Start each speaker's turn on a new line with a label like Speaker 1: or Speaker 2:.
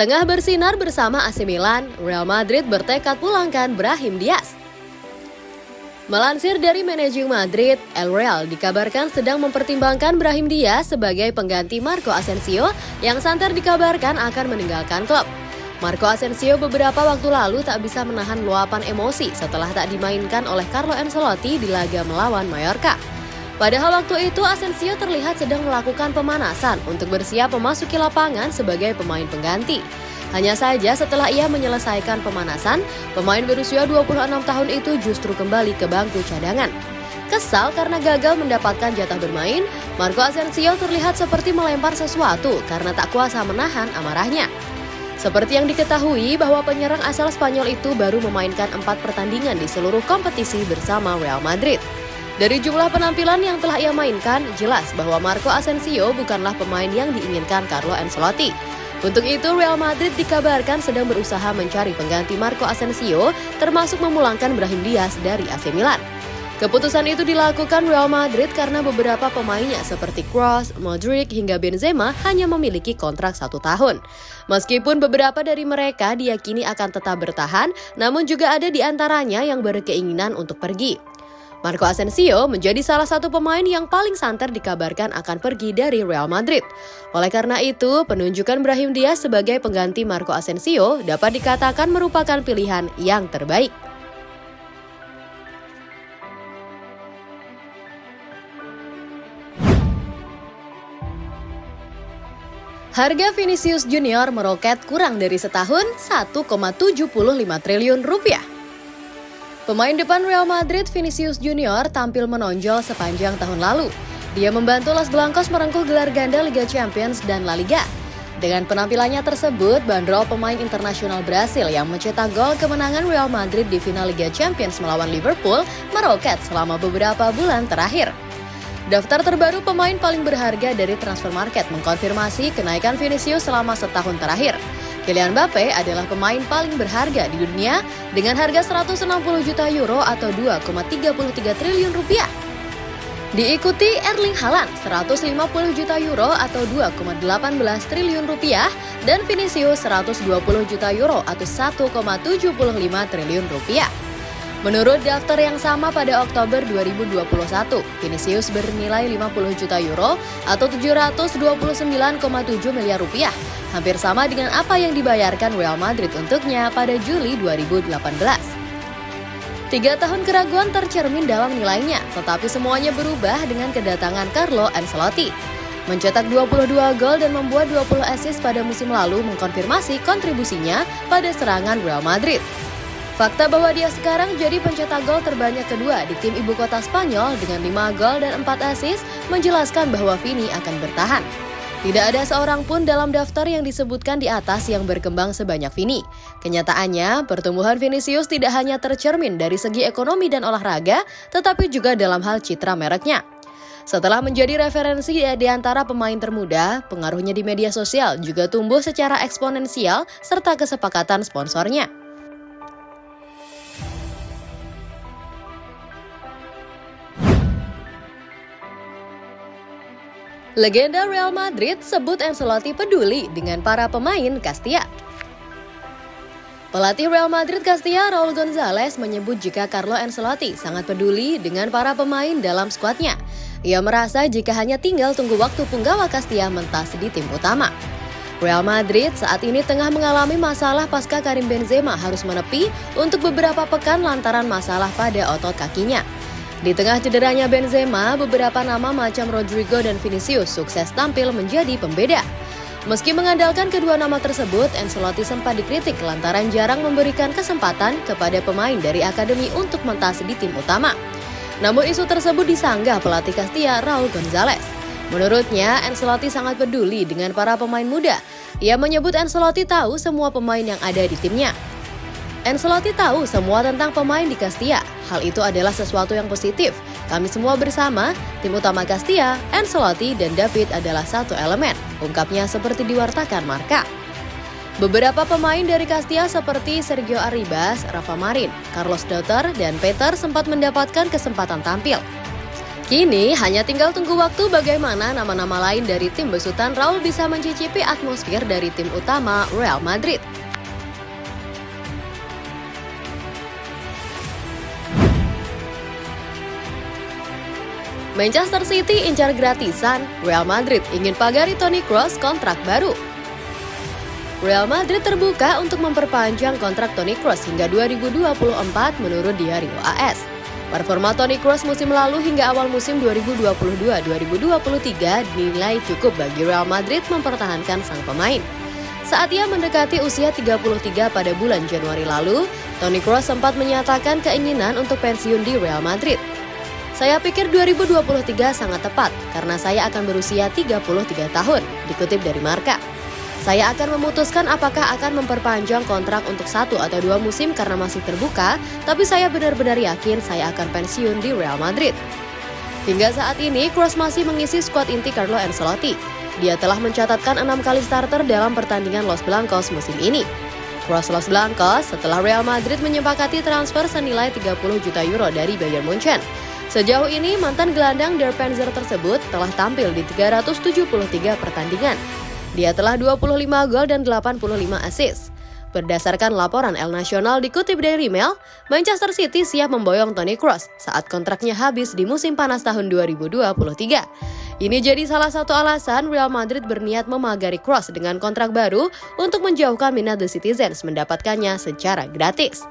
Speaker 1: Tengah bersinar bersama AC Milan, Real Madrid bertekad pulangkan Brahim Diaz. Melansir dari manajer Madrid, El Real dikabarkan sedang mempertimbangkan Brahim Diaz sebagai pengganti Marco Asensio yang santer dikabarkan akan meninggalkan klub. Marco Asensio beberapa waktu lalu tak bisa menahan luapan emosi setelah tak dimainkan oleh Carlo Ancelotti di laga melawan Mallorca. Padahal waktu itu Asensio terlihat sedang melakukan pemanasan untuk bersiap memasuki lapangan sebagai pemain pengganti. Hanya saja setelah ia menyelesaikan pemanasan, pemain berusia 26 tahun itu justru kembali ke bangku cadangan. Kesal karena gagal mendapatkan jatah bermain, Marco Asensio terlihat seperti melempar sesuatu karena tak kuasa menahan amarahnya. Seperti yang diketahui bahwa penyerang asal Spanyol itu baru memainkan empat pertandingan di seluruh kompetisi bersama Real Madrid. Dari jumlah penampilan yang telah ia mainkan, jelas bahwa Marco Asensio bukanlah pemain yang diinginkan Carlo Ancelotti. Untuk itu, Real Madrid dikabarkan sedang berusaha mencari pengganti Marco Asensio, termasuk memulangkan Brahim Diaz dari AC Milan. Keputusan itu dilakukan Real Madrid karena beberapa pemainnya seperti Kroos, Modric, hingga Benzema hanya memiliki kontrak satu tahun. Meskipun beberapa dari mereka diyakini akan tetap bertahan, namun juga ada di antaranya yang berkeinginan untuk pergi. Marco Asensio menjadi salah satu pemain yang paling santer dikabarkan akan pergi dari Real Madrid. Oleh karena itu, penunjukan Brahim Diaz sebagai pengganti Marco Asensio dapat dikatakan merupakan pilihan yang terbaik. Harga Vinicius Junior meroket kurang dari setahun 1,75 triliun rupiah. Pemain depan Real Madrid Vinicius Junior tampil menonjol sepanjang tahun lalu. Dia membantu Los Blancos merengkuh gelar ganda Liga Champions dan La Liga. Dengan penampilannya tersebut, bandrol pemain internasional Brasil yang mencetak gol kemenangan Real Madrid di final Liga Champions melawan Liverpool meroket selama beberapa bulan terakhir. Daftar terbaru pemain paling berharga dari transfer market mengkonfirmasi kenaikan Vinicius selama setahun terakhir. Kylian Mbappe adalah pemain paling berharga di dunia dengan harga 160 juta euro atau 2,33 triliun rupiah. Diikuti Erling Haaland 150 juta euro atau 2,18 triliun rupiah dan Vinicius 120 juta euro atau 1,75 triliun rupiah. Menurut daftar yang sama pada Oktober 2021, Vinicius bernilai 50 juta euro atau 729,7 miliar rupiah, hampir sama dengan apa yang dibayarkan Real Madrid untuknya pada Juli 2018. Tiga tahun keraguan tercermin dalam nilainya, tetapi semuanya berubah dengan kedatangan Carlo Ancelotti. Mencetak 22 gol dan membuat 20 assist pada musim lalu mengkonfirmasi kontribusinya pada serangan Real Madrid. Fakta bahwa dia sekarang jadi pencetak gol terbanyak kedua di tim ibu kota Spanyol dengan 5 gol dan 4 assist menjelaskan bahwa Vini akan bertahan. Tidak ada seorang pun dalam daftar yang disebutkan di atas yang berkembang sebanyak Vini. Kenyataannya, pertumbuhan Vinicius tidak hanya tercermin dari segi ekonomi dan olahraga, tetapi juga dalam hal citra mereknya. Setelah menjadi referensi di antara pemain termuda, pengaruhnya di media sosial juga tumbuh secara eksponensial serta kesepakatan sponsornya. Legenda Real Madrid sebut Ancelotti peduli dengan para pemain Castilla. Pelatih Real Madrid Castilla Raul Gonzalez menyebut jika Carlo Ancelotti sangat peduli dengan para pemain dalam skuadnya. Ia merasa jika hanya tinggal tunggu waktu punggawa Castilla mentas di tim utama. Real Madrid saat ini tengah mengalami masalah pasca Karim Benzema harus menepi untuk beberapa pekan lantaran masalah pada otot kakinya. Di tengah cederanya Benzema, beberapa nama macam Rodrigo dan Vinicius sukses tampil menjadi pembeda. Meski mengandalkan kedua nama tersebut, Ancelotti sempat dikritik lantaran jarang memberikan kesempatan kepada pemain dari akademi untuk mentas di tim utama. Namun isu tersebut disanggah pelatih Castilla Raul Gonzalez. Menurutnya, Ancelotti sangat peduli dengan para pemain muda. Ia menyebut Ancelotti tahu semua pemain yang ada di timnya. Ancelotti tahu semua tentang pemain di Castilla. Hal itu adalah sesuatu yang positif. Kami semua bersama, tim utama Castilla, Ancelotti, dan David adalah satu elemen, ungkapnya seperti diwartakan Marka. Beberapa pemain dari Castilla seperti Sergio Arribas, Rafa Marin, Carlos Dauter, dan Peter sempat mendapatkan kesempatan tampil. Kini hanya tinggal tunggu waktu bagaimana nama-nama lain dari tim besutan Raul bisa mencicipi atmosfer dari tim utama Real Madrid. Manchester City incar gratisan, Real Madrid ingin pagari Toni Kroos kontrak baru. Real Madrid terbuka untuk memperpanjang kontrak Toni Kroos hingga 2024 menurut Diario AS. Performa Toni Kroos musim lalu hingga awal musim 2022-2023 dinilai cukup bagi Real Madrid mempertahankan sang pemain. Saat ia mendekati usia 33 pada bulan Januari lalu, Toni Kroos sempat menyatakan keinginan untuk pensiun di Real Madrid. Saya pikir 2023 sangat tepat karena saya akan berusia 33 tahun, dikutip dari Marka. Saya akan memutuskan apakah akan memperpanjang kontrak untuk satu atau dua musim karena masih terbuka, tapi saya benar-benar yakin saya akan pensiun di Real Madrid. Hingga saat ini, Kroos masih mengisi skuad inti Carlo Ancelotti. Dia telah mencatatkan enam kali starter dalam pertandingan Los Blancos musim ini. Kroos Los Blancos setelah Real Madrid menyepakati transfer senilai 30 juta euro dari Bayern Munchen. Sejauh ini, mantan gelandang Der Panzer tersebut telah tampil di 373 pertandingan. Dia telah 25 gol dan 85 assist. Berdasarkan laporan El Nacional dikutip dari Mail, Manchester City siap memboyong Toni Kroos saat kontraknya habis di musim panas tahun 2023. Ini jadi salah satu alasan Real Madrid berniat memagari Kroos dengan kontrak baru untuk menjauhkan minat The Citizens mendapatkannya secara gratis.